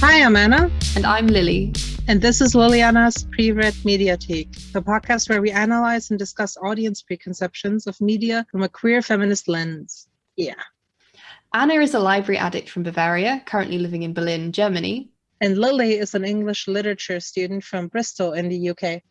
Hi, I'm Anna. And I'm Lily. And this is Liliana's Pre Read Mediatheque, the podcast where we analyze and discuss audience preconceptions of media from a queer feminist lens. Yeah. Anna is a library addict from Bavaria, currently living in Berlin, Germany. And Lily is an English literature student from Bristol in the UK.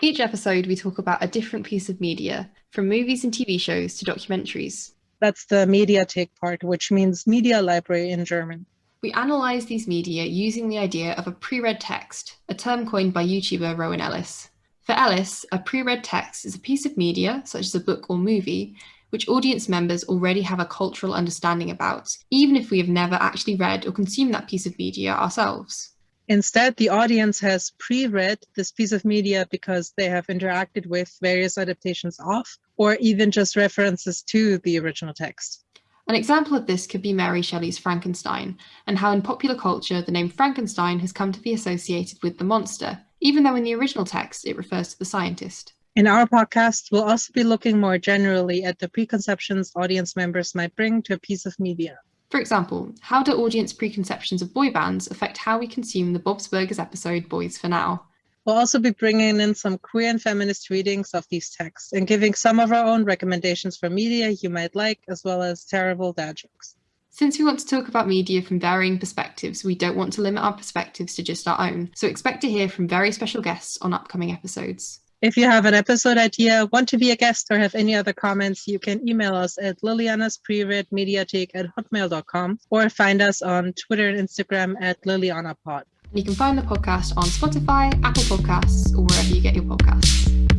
Each episode, we talk about a different piece of media, from movies and TV shows to documentaries. That's the Mediatheque part, which means media library in German. We analyse these media using the idea of a pre-read text, a term coined by YouTuber Rowan Ellis. For Ellis, a pre-read text is a piece of media, such as a book or movie, which audience members already have a cultural understanding about, even if we have never actually read or consumed that piece of media ourselves. Instead, the audience has pre-read this piece of media because they have interacted with various adaptations of, or even just references to the original text. An example of this could be Mary Shelley's Frankenstein, and how in popular culture the name Frankenstein has come to be associated with the monster, even though in the original text it refers to the scientist. In our podcast, we'll also be looking more generally at the preconceptions audience members might bring to a piece of media. For example, how do audience preconceptions of boy bands affect how we consume the Bob's Burgers episode Boyz 4 Now? We'll also be bringing in some queer and feminist readings of these texts and giving some of our own recommendations for media you might like, as well as terrible dad jokes. Since we want to talk about media from varying perspectives, we don't want to limit our perspectives to just our own, so expect to hear from very special guests on upcoming episodes. If you have an episode idea, want to be a guest, or have any other comments, you can email us at liliana's pre-read at hotmail.com or find us on Twitter and Instagram at lilianapod. You can find the podcast on Spotify, Apple Podcasts, or wherever you get your podcasts.